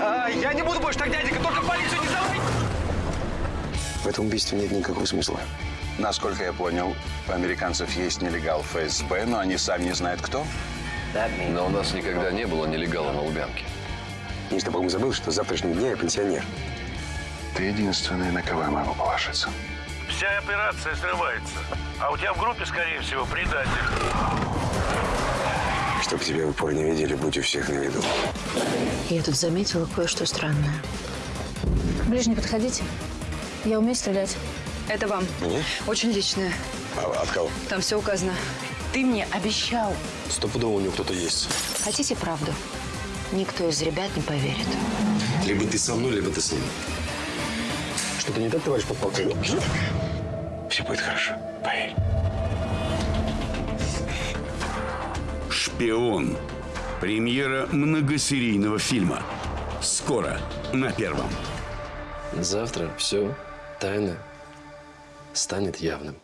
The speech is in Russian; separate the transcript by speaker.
Speaker 1: А, я не буду больше так, дяденька, только полицию не зовите!
Speaker 2: В этом убийстве нет никакого смысла.
Speaker 3: Насколько я понял, у американцев есть нелегал ФСБ, но они сами не знают кто.
Speaker 4: Но у нас никогда не было нелегала на Лубянке.
Speaker 2: И чтобы он забыл, что с завтрашнего дня я пенсионер.
Speaker 3: Ты единственный, на кого я могу положиться.
Speaker 5: Вся операция срывается. А у тебя в группе, скорее всего, предатель.
Speaker 2: Чтоб тебя в упор не видели, будь у всех на виду.
Speaker 6: Я тут заметила кое-что странное.
Speaker 7: Ближе не подходите. Я умею стрелять.
Speaker 8: Это вам.
Speaker 2: Мне?
Speaker 8: Очень личное.
Speaker 2: А от кого?
Speaker 8: Там все указано. Ты мне обещал.
Speaker 2: Стопудово у него кто-то есть.
Speaker 6: Хотите правду? Никто из ребят не поверит.
Speaker 2: Либо ты со мной, либо ты с ним. Что-то не так, товарищ подполковник? Все будет хорошо, поверь.
Speaker 9: «Шпион». Премьера многосерийного фильма. Скоро на Первом.
Speaker 4: Завтра все тайно станет явным.